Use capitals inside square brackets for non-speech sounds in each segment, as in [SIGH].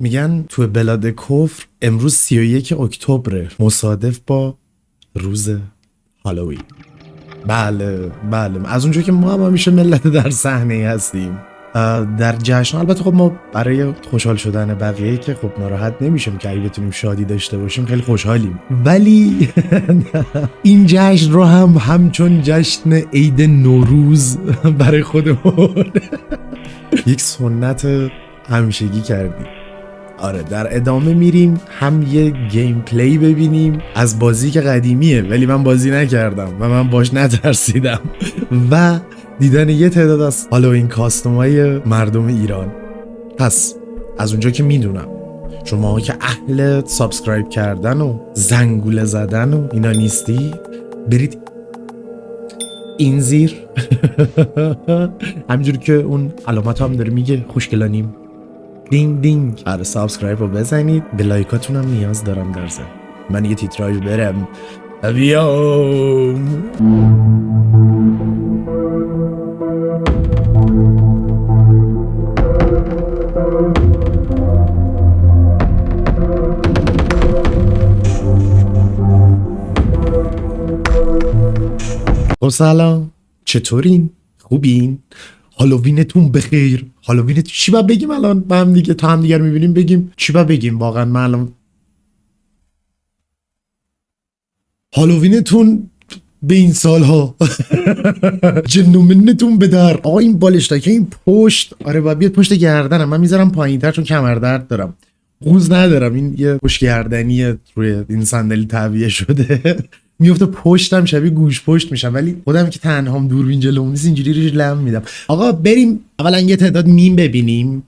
میگن تو بلاد کفر امروز 31 اکتبر مصادف با روز هالووین. بله بله. از اونجا که ما هم همیشه ملت در صحنه هستیم. در جشن. البته خب ما برای خوشحال شدن بقیه که خب ناراحت نمیشیم که اگه بتونیم شادی داشته باشیم خیلی خوشحالیم. ولی [LAUGHS] این جشن رو هم همچون جشن عید نوروز برای خودمون [LAUGHS] یک سنت همیشگی کردیم. آره در ادامه میریم هم یه gameplay ببینیم. از بازی که قدیمیه ولی من بازی نکردم و من باش نترسیدم. [LAUGHS] و دیدن یه تعداد از Halloween costume های مردم ایران. پس از اونجا که می‌دونم شما که اهل subscribe کردن و زنگوله زدن و اینا نیستی برید این زیر. [LAUGHS] همینجور که اون علامت هم داره میگه خوشگلانیم دینگ دینگ. آره subscribe رو بزنید. به like اتون هم نیاز دارم در ضمن من یه تیتراژ برم. بیام خب سلام. چطورین؟ خوبین؟ هالووینتون بخیر. هالووین چی با بگیم الان؟ با هم دیگه تا هم دیگر می‌بینیم بگیم چی با بگیم واقعا؟ من الان هالووینتون به این سالها. [LAUGHS] جنومنتون به در. آقا این بالشتا که این پشت. آره با بیاد پشت گردنم. من می‌ذارم پایین تر چون کمر درد دارم. قوز ندارم. این یه پشت گردنی روی این صندلی تعویه شده. میفته پشتم شبیه گوژپشت میشم ولی خودم که تنهام دوربین جلوم نیست اینجوری ریش لم میدم. آقا بریم اولا یه تعداد میم ببینیم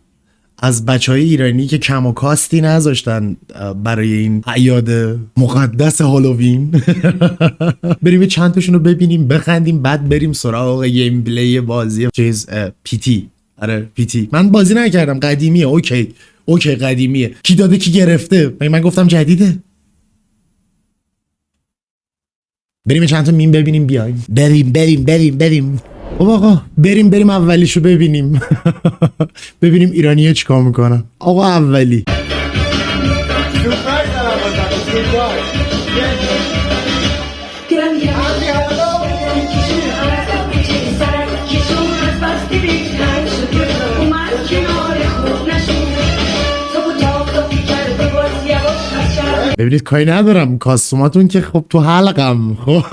از بچه های ایرانی که کم و کاستی نذاشتن برای این اعیاد مقدس Halloween. [LAUGHS] بریم چند تاشون رو ببینیم بخندیم بعد بریم سراغ gameplay بازی چیز P.T. آره P.T. من بازی نکردم قدیمیه OK. OK قدیمیه. کی داده کی گرفته؟ من گفتم جدیده. بریم چند تا میم ببینیم بیایم. بریم بریم بریم بریم. خب آقا بریم بریم اولیشو ببینیم. [LAUGHS] ببینیم ایرانی چیکار می‌کنن. آقا اولی. ببینید کاری ندارم. کاستوماتون که خب تو حلقم خب.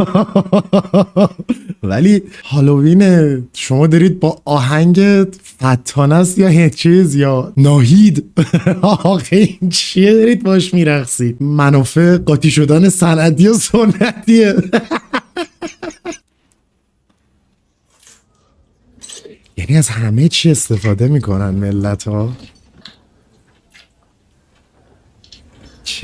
ولی هالووین شما دارید با آهنگ فتان است یا چیز یا ناهید؟ [LAUGHS] آخه این چیه دارید باش میرقصید؟ منافع قاطی شدن سندی و سنتیه. [LAUGHS] یعنی از همه چی استفاده می‌کنن ملت ها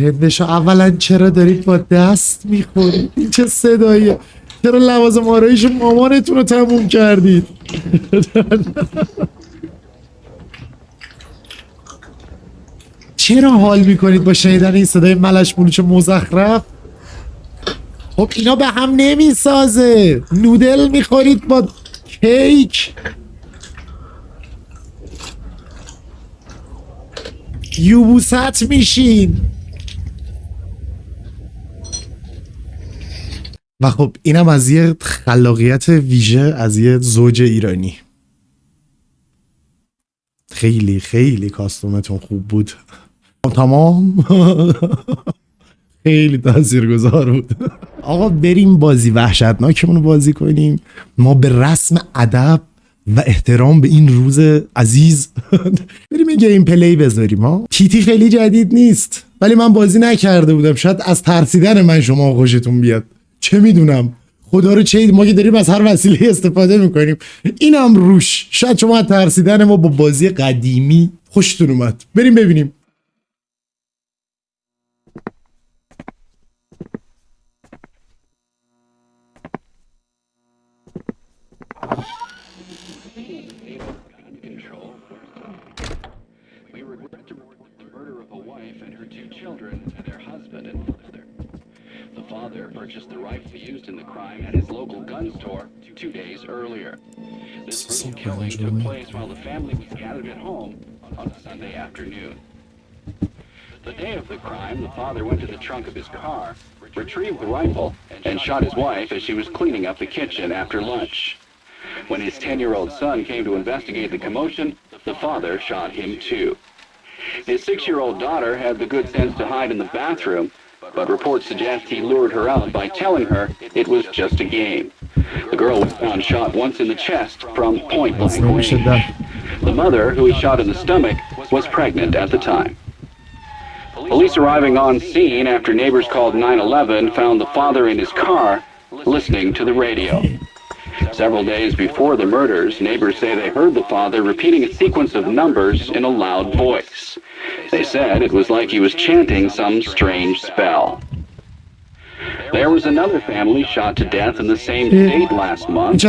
بشو اولا چرا دارید با دست می‌خورید؟ این چه صداییه؟ چرا لوازم آرایش مامانتون رو تموم کردید؟ [LAUGHS] چرا حال می‌کنید با شنیدن این صدای ملش بلوچ مزخرف؟ خب اینا به هم نمی‌سازه. نودل می‌خورید با کیک. یوبوست میشین. و خب اینم از یه خلاقیت ویژه از یه زوج ایرانی. خیلی خیلی کاستومتون خوب بود. تمام. خیلی تاثیرگذار بود. آقا بریم بازی وحشتناکمون رو بازی کنیم. ما به رسم ادب و احترام به این روز عزیز بریم یه گیم پلی بذاریم ها؟ تیتی خیلی جدید نیست ولی من بازی نکرده بودم. شاید از ترسیدن من شما خوشتون بیاد. چه می‌دونم؟ خدا رو چه ما که داریم از هر وسیله استفاده می‌کنیم. اینم روش. شاید شما ترسیدن ما با بازی قدیمی خوشتون اومد. بریم ببینیم. Purchased the rifle used in the crime at his local gun store two days earlier. This brutal killing took place while the family was gathered at home on a Sunday afternoon. The day of the crime, the father went to the trunk of his car, retrieved the rifle, and shot his wife as she was cleaning up the kitchen after lunch. When his 10-year-old son came to investigate the commotion, the father shot him too. His six-year-old daughter had the good sense to hide in the bathroom, but reports suggest he lured her out by telling her it was just a game. The girl was found shot once in the chest from point blank range. The mother, who he shot in the stomach, was pregnant at the time. Police arriving on scene after neighbors called 911 found the father in his car listening to the radio. Several days before the murders, neighbors say they heard the father repeating a sequence of numbers in a loud voice. They said it was like he was chanting some strange spell. There was another family shot to death in the same state last month.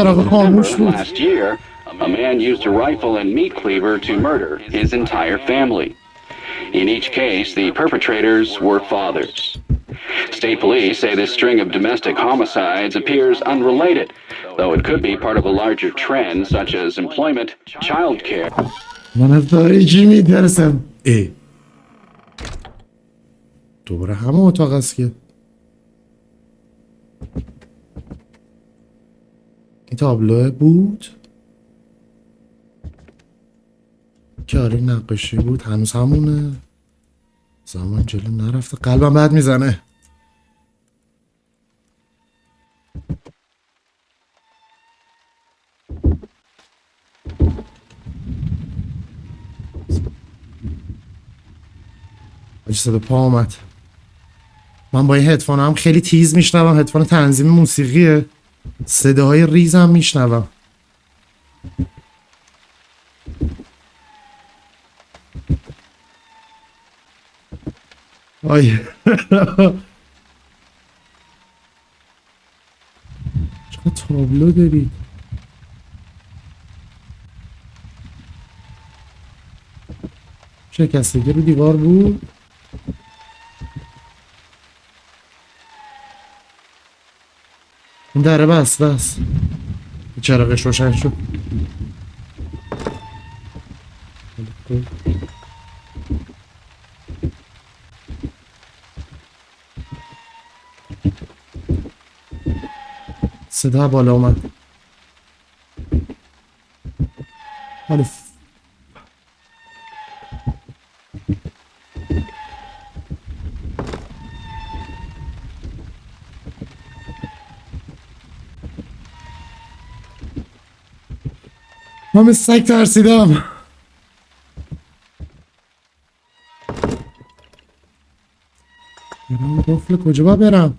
Remember, last year, a man used a rifle and meat cleaver to murder his entire family. In each case, the perpetrators were fathers. State police say this string of domestic homicides appears unrelated, though it could be part of a larger trend such as employment, child care. دوباره همه اتاق است که. این تابلوه بود؟ که آره نقاشی بود. هنوز همونه. زمان جلو نرفته. قلبم بد می‌زنه. آجی صدا پا آمد من با این هدفون هم خیلی تیز میشنوم. هدفون تنظیم موسیقیه. صداهای ریزم میشنوم. آی. [LAUGHS] چقدر تابلو دارید شکستگی رو دیوار بود؟ این دره بسته است چراغش روشن شد. صدا بالا اومد حالا من مثل سگ ترسیدم. برم قفل کجا باید برم؟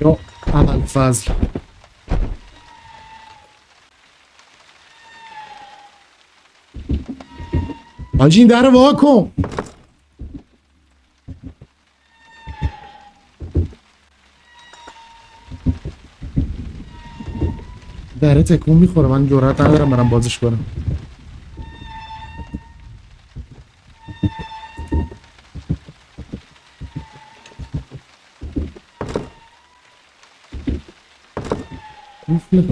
یا اول فضل. حاجی این در وا کن. دره تکون می‌خوره. من جرات ندارم برم بازش کنم. قفل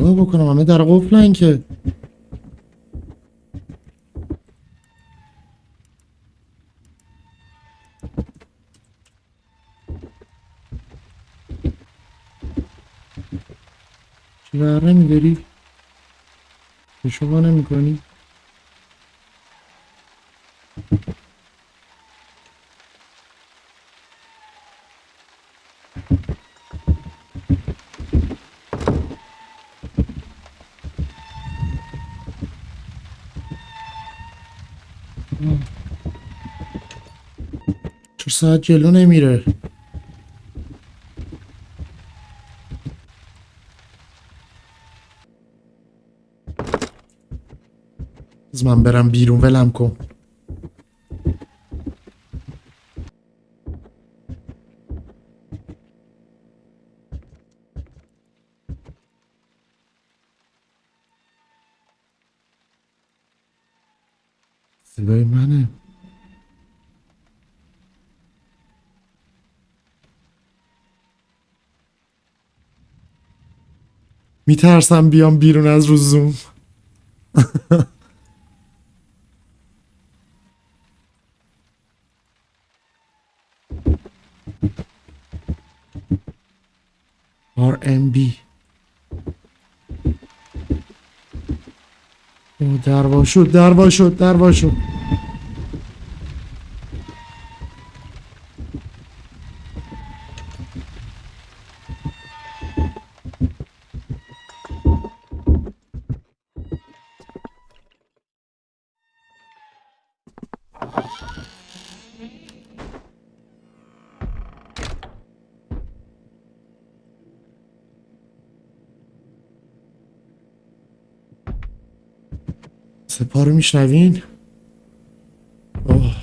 چیکار بکنم همه در قفلن که چی بره میداری؟ به شما نمی کنی؟ چه ساعت جلو نمیره. از من برم بیرون ولم کن صدای منه میترسم بیام بیرون از رو زوم. RMB او دروا شد دروا شد دروا شد. سپا رو میشنوین اوه.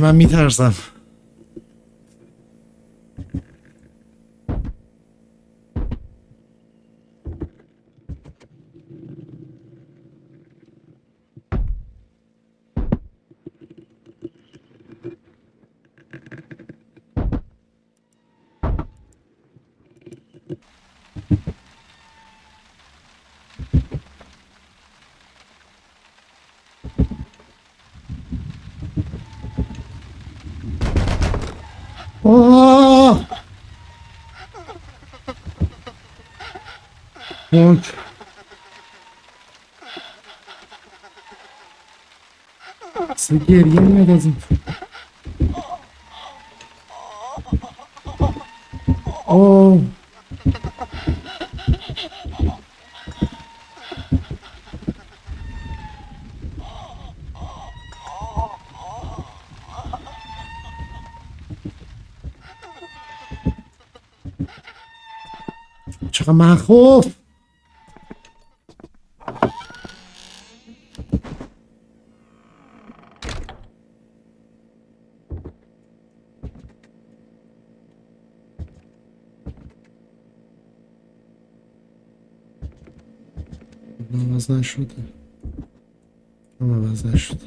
من میترسم Oh! Borç. Sıkır yenme lazım. Oh. چقدر مخوف عوض نشده. هم عوض نشده.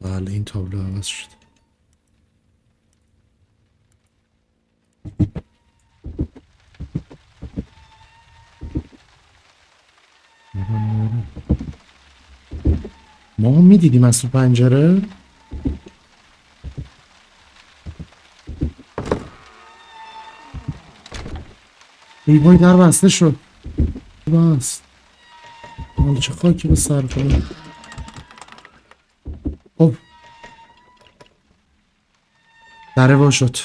بله این تابلو عوض شده. ما می‌دیدیم از تو پنجره؟ ای وای در بسته شد. بس. حالا چه خاکی به سر کنم؟ خب. دره وا شد.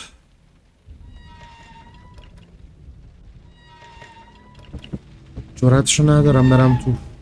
جراتشو ندارم برم تو.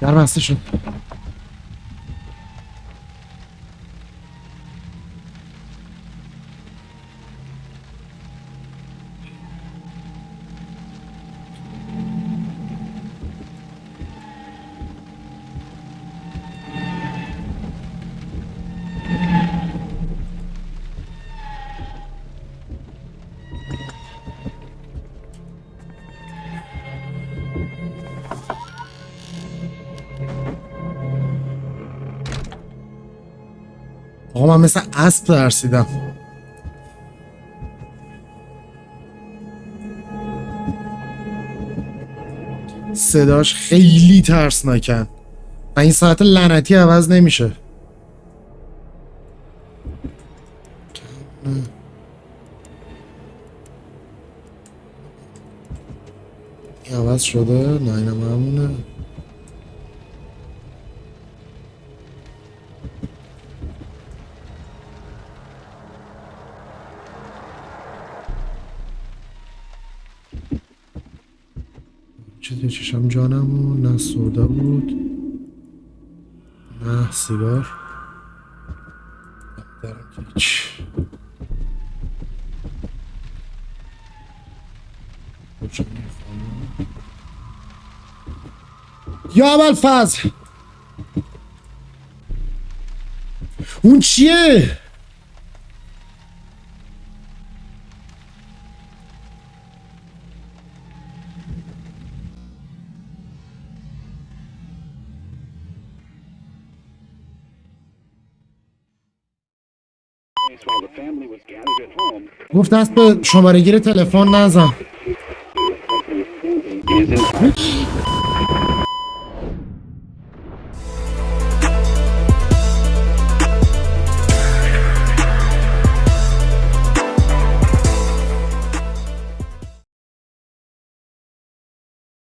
در بسته شد آقا من مثل اسب ترسیدم. صداش خیلی ترسناکن و این ساعت لعنتی عوض نمیشه. عوض شده؟ نه اینم همونه. چه چشم جانم و نه سودا بود نه سیگار. دارم هیچ؟ یا اول فضل. اون چیه؟ گفت دست به شماره گیر تلفن نزن